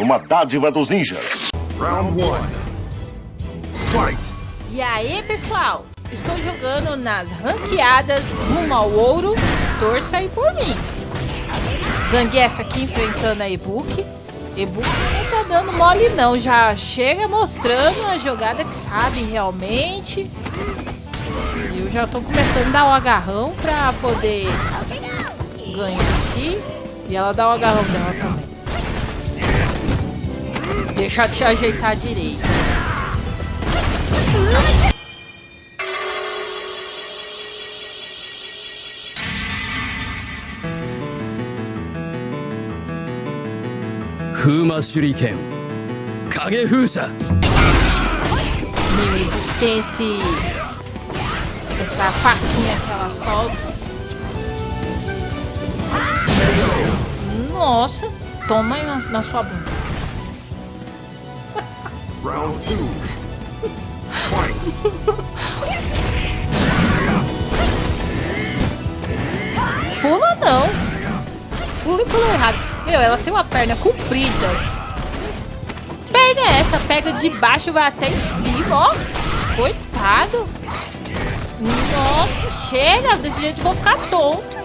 uma dádiva dos ninjas. Round 1. Fight! E aí, pessoal? Estou jogando nas ranqueadas rumo ao ouro. Torça aí por mim. Zangief aqui enfrentando a Ebook. Ebook não tá dando mole não. Já chega mostrando a jogada que sabe realmente. E eu já tô começando a dar o agarrão pra poder ganhar aqui. E ela dá o agarrão dela também. Deixa eu te ajeitar direito. Fuma Shuriken Kage Fusha Meu, e tem esse... Essa faquinha que ela solta. Nossa, toma aí na, na sua bunda. Round 2. Fight! Pula não. Pula e pula errado. Meu, ela tem uma perna comprida. Perna é essa? Pega de baixo, vai até em cima, ó. Coitado. Nossa, chega. Desse jeito vou ficar tonto.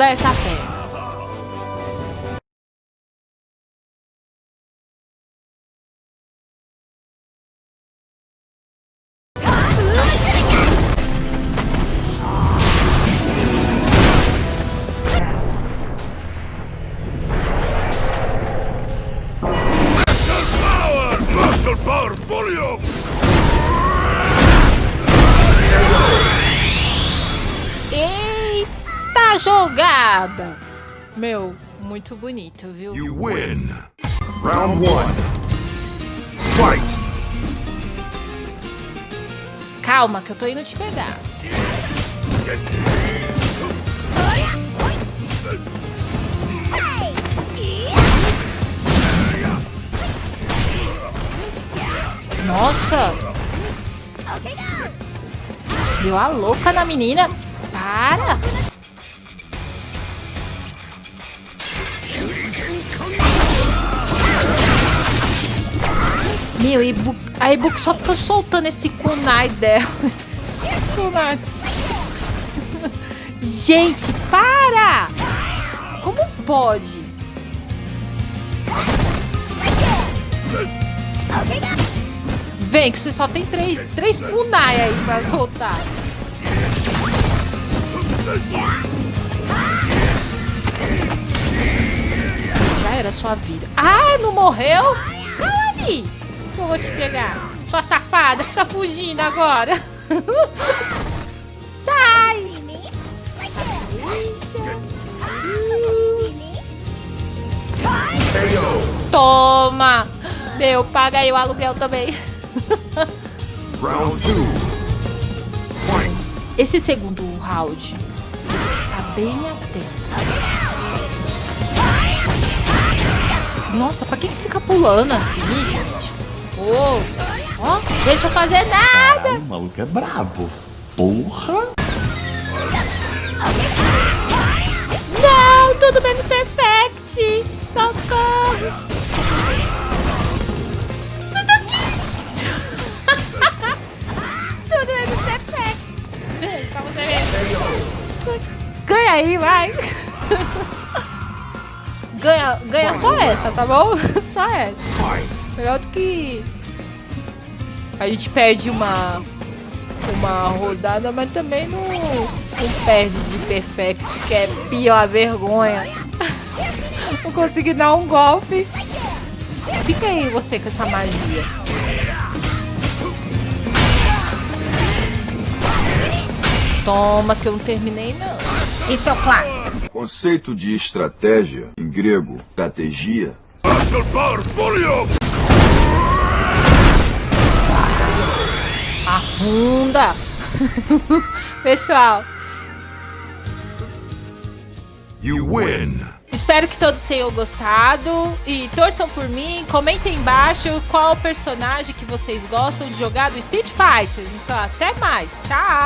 Dá essa perna. Jogada! Meu, muito bonito, viu? You win! Round 1. Fight! Calma, que eu tô indo te pegar. Nossa! Deu a louca na menina. Para! Meu, a Ebook só fica soltando esse kunai dela. kunai. Gente, para! Como pode? Vem, que você só tem três, três kunai aí pra soltar. Já era sua vida. Ah, não morreu? Calma ali. Que eu vou te pegar. Sua safada, fica fugindo agora. Sai! Toma! Meu, paga aí o aluguel também. Round 2. Fight! Esse segundo round tá bem atento. Nossa, pra que, que fica pulando assim, gente? Ó, deixa eu fazer nada! O maluco é brabo. Porra! Não, tudo menos perfect! Socorro! Tudo aqui! tudo menos perfect! Vem, pra você ver. Ganha aí, vai! ganha, ganha só essa, tá bom? Só essa. Melhor do que a gente perde uma uma rodada, mas também não, não perde de perfect, que é pior a vergonha. Não consegui dar um golpe. Fica aí você com essa magia. Toma, que eu não terminei não. Esse é o clássico. Conceito de estratégia, em grego, estratégia, Afunda! Pessoal, You win! espero que todos tenham gostado e torçam por mim. Comentem embaixo qual personagem que vocês gostam de jogar do Street Fighter. Então, até mais. Tchau!